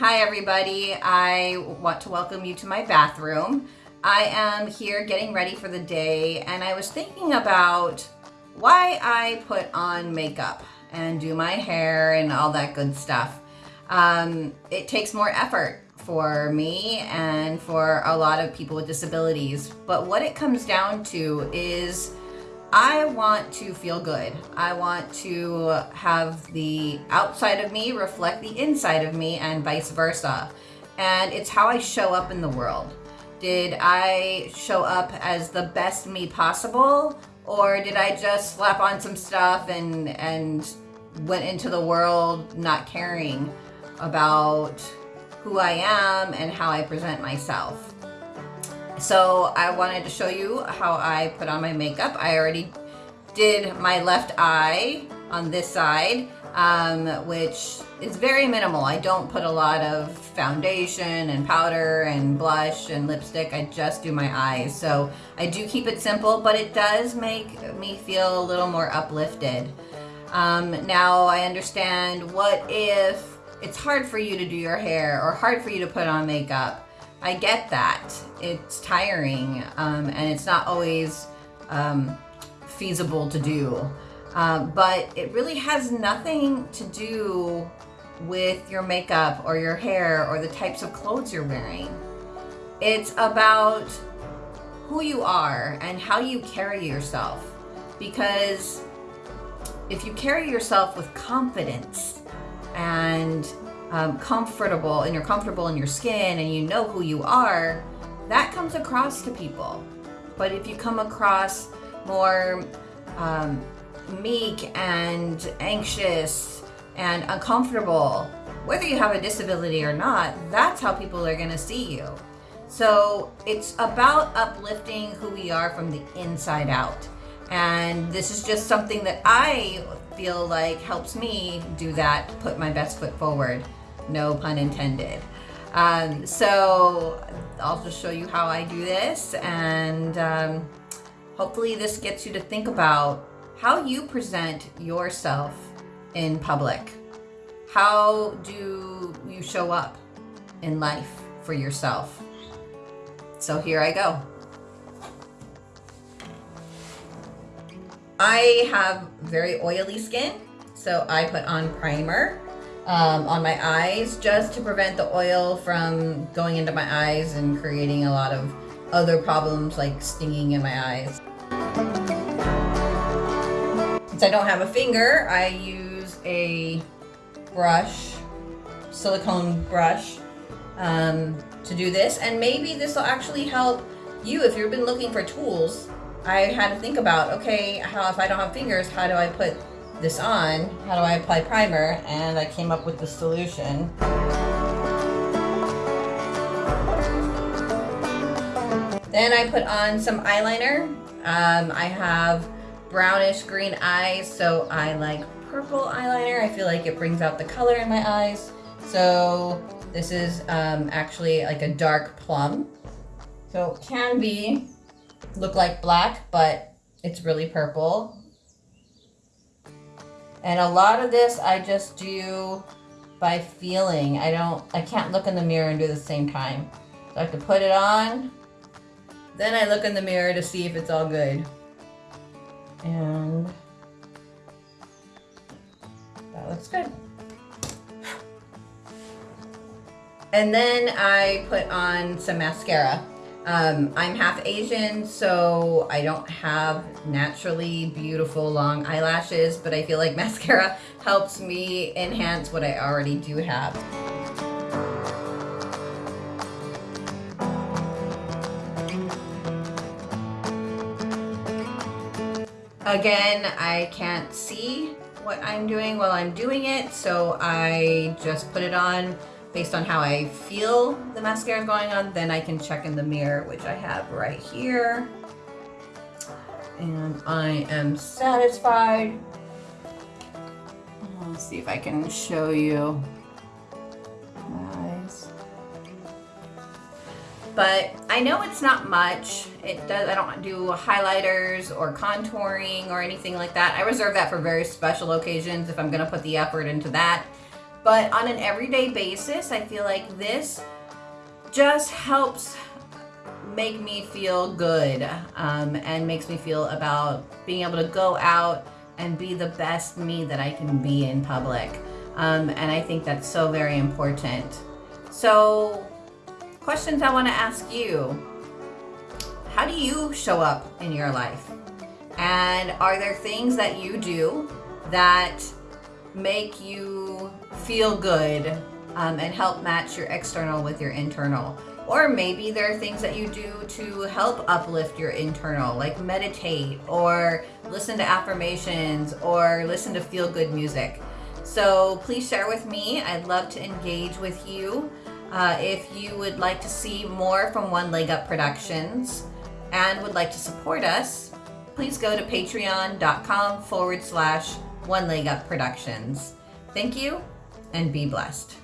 Hi everybody, I want to welcome you to my bathroom. I am here getting ready for the day and I was thinking about why I put on makeup and do my hair and all that good stuff. Um, it takes more effort for me and for a lot of people with disabilities, but what it comes down to is I want to feel good. I want to have the outside of me reflect the inside of me and vice versa. And it's how I show up in the world. Did I show up as the best me possible? Or did I just slap on some stuff and, and went into the world not caring about who I am and how I present myself? So I wanted to show you how I put on my makeup. I already did my left eye on this side, um, which is very minimal. I don't put a lot of foundation and powder and blush and lipstick. I just do my eyes. So I do keep it simple, but it does make me feel a little more uplifted. Um, now I understand what if it's hard for you to do your hair or hard for you to put on makeup. I get that. It's tiring um, and it's not always um, feasible to do. Uh, but it really has nothing to do with your makeup or your hair or the types of clothes you're wearing. It's about who you are and how you carry yourself. Because if you carry yourself with confidence and um, comfortable and you're comfortable in your skin and you know who you are, that comes across to people. But if you come across more um, meek and anxious and uncomfortable, whether you have a disability or not, that's how people are going to see you. So it's about uplifting who we are from the inside out. And this is just something that I feel like helps me do that, put my best foot forward. No pun intended. Um, so I'll just show you how I do this and um, hopefully this gets you to think about how you present yourself in public. How do you show up in life for yourself? So here I go. I have very oily skin, so I put on primer um, on my eyes just to prevent the oil from going into my eyes and creating a lot of other problems like stinging in my eyes. Since I don't have a finger, I use a brush, silicone brush, um, to do this. And maybe this will actually help you if you've been looking for tools. I had to think about, okay, how if I don't have fingers, how do I put this on? How do I apply primer? And I came up with the solution. Then I put on some eyeliner. Um, I have brownish green eyes, so I like purple eyeliner. I feel like it brings out the color in my eyes. So this is um, actually like a dark plum. So it can be, look like black, but it's really purple. And a lot of this I just do by feeling. I don't, I can't look in the mirror and do the same time. So I have to put it on then I look in the mirror to see if it's all good. And that looks good. And then I put on some mascara. Um, I'm half Asian, so I don't have naturally beautiful long eyelashes, but I feel like mascara helps me enhance what I already do have. Again, I can't see what I'm doing while I'm doing it, so I just put it on based on how I feel the mascara is going on. Then I can check in the mirror, which I have right here. And I am satisfied. Let's see if I can show you but I know it's not much. It does. I don't do highlighters or contouring or anything like that. I reserve that for very special occasions if I'm going to put the effort into that. But on an everyday basis, I feel like this just helps make me feel good um, and makes me feel about being able to go out and be the best me that I can be in public. Um, and I think that's so very important. So, questions I want to ask you How do you show up in your life? And are there things that you do that make you feel good um, and help match your external with your internal? Or maybe there are things that you do to help uplift your internal, like meditate or listen to affirmations or listen to feel good music. So please share with me. I'd love to engage with you. Uh, if you would like to see more from One Leg Up Productions and would like to support us, please go to patreon.com forward slash One Leg Up Productions. Thank you and be blessed.